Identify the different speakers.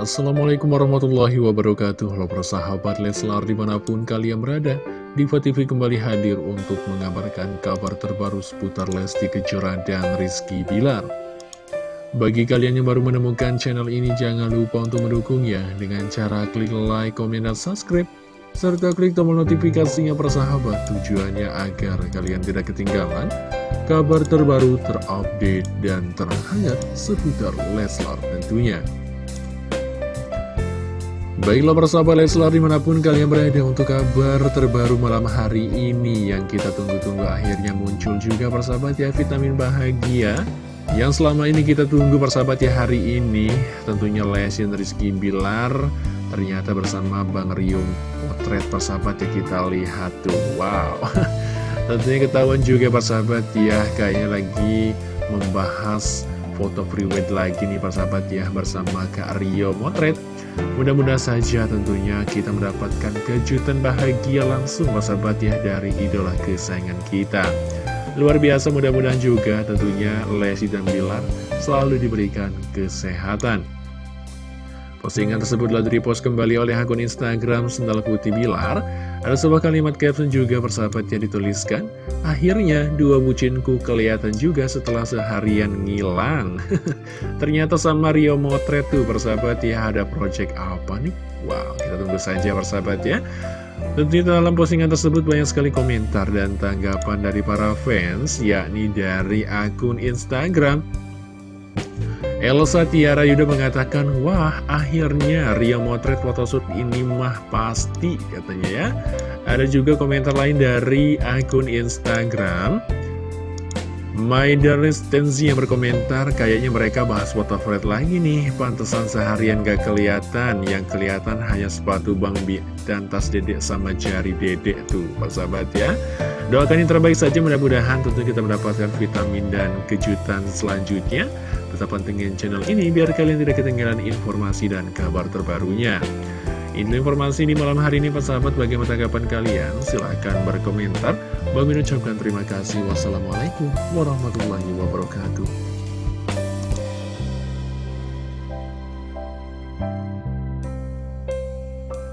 Speaker 1: Assalamualaikum warahmatullahi wabarakatuh. Halo persahabat Leslar di mana pun kalian berada Diva TV kembali hadir untuk mengabarkan kabar terbaru seputar Lesti Kejora dan Rizky Bilar. Bagi kalian yang baru menemukan channel ini jangan lupa untuk mendukungnya. Dengan cara klik like, komen, dan subscribe serta klik tombol notifikasinya persahabat tujuannya agar kalian tidak ketinggalan kabar terbaru terupdate dan terhangat seputar Leslar tentunya. Baiklah persahabat Leslar di mana pun kalian berada untuk kabar terbaru malam hari ini Yang kita tunggu-tunggu akhirnya muncul juga persahabat ya vitamin bahagia Yang selama ini kita tunggu persahabat ya hari ini. Tentunya Lesin Rizky Bilar Ternyata bersama Bang Rio potret persahabat ya kita lihat tuh. Wow. Tentunya ketahuan juga persahabat ya Kayaknya lagi membahas foto prewed lagi nih persahabat ya Bersama Kak Rio Motret Mudah-mudahan saja tentunya kita mendapatkan kejutan bahagia langsung sahabat ya dari idola kesayangan kita. Luar biasa mudah-mudahan juga tentunya Lesti dan Bilar selalu diberikan kesehatan. Postingan tersebut telah direpost kembali oleh akun Instagram Sendal Putih Bilar. Ada sebuah kalimat caption juga persahabat yang dituliskan, Akhirnya dua bucinku kelihatan juga setelah seharian ngilang. Ternyata sama Rio Motret tuh persahabat ya ada project apa nih? Wow, kita tunggu saja persahabat ya. Tentunya dalam postingan tersebut banyak sekali komentar dan tanggapan dari para fans, yakni dari akun Instagram Elsa Tiara Yuda mengatakan, wah akhirnya Ria motret photoshoot ini mah pasti katanya ya. Ada juga komentar lain dari akun Instagram. My Darlis Tenzi yang berkomentar, kayaknya mereka bahas Fred lagi nih. Pantesan seharian gak kelihatan, yang kelihatan hanya sepatu Bang Bi dan tas dedek sama jari dedek tuh, Pak sahabat ya. Doakan yang terbaik saja, mudah-mudahan tentu kita mendapatkan vitamin dan kejutan selanjutnya. Tetap pantengin channel ini biar kalian tidak ketinggalan informasi dan kabar terbarunya. Ini informasi di malam hari ini sahabat bagaimana tanggapan kalian? Silahkan berkomentar. Bang ucapkan terima kasih. Wassalamualaikum warahmatullahi wabarakatuh.